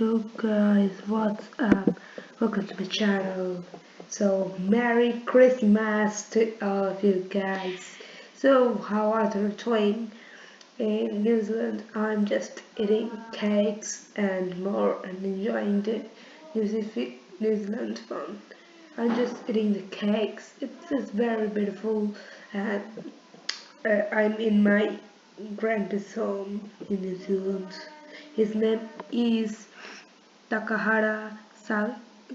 So guys, what's up? Welcome to my channel. So Merry Christmas to all of you guys. So how are you doing? In New Zealand, I'm just eating cakes and more and enjoying the New Zealand fun. I'm just eating the cakes. It's just very beautiful and uh, I'm in my grandpa's home in New Zealand. His name is Takahara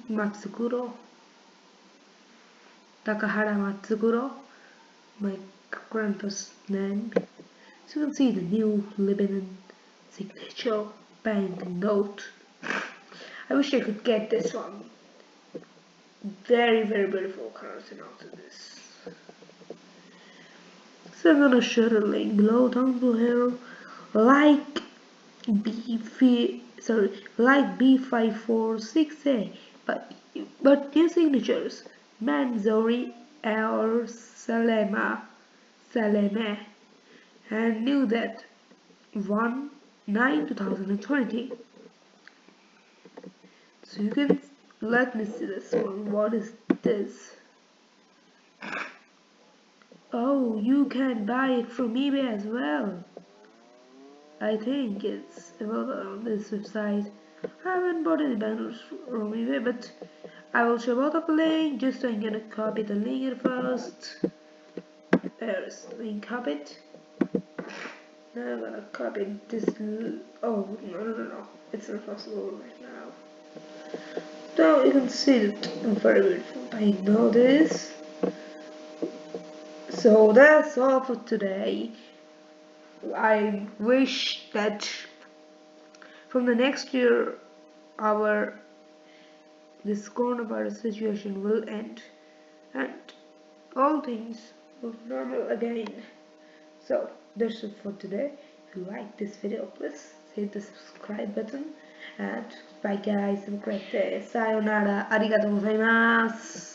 Matsukuro. Takahara Matsukuro, my grandpa's name. So you can see the new Lebanon signature bank note. I wish I could get this one. Very, very beautiful currency note in this. So I'm gonna share a link below down below. Like B sorry like B546A but but new signatures. Manzouri or Salema Saleme and knew that 1 9 2020 so you can let me see this one. What is this? Oh you can buy it from eBay as well I think it's available on this website. I haven't bought any banners from eBay, but I will show of the link just I'm gonna copy the link here first. There's link copied. Now I'm gonna copy this. Oh no no no no! It's not possible right now. Now you can see it very beautiful. I know this. So that's all for today. I wish that from the next year our this coronavirus situation will end and all things will normal again. So that's it for today. If you like this video please hit the subscribe button and bye guys have a great day. Sayonara. Arigatou gozaimasu.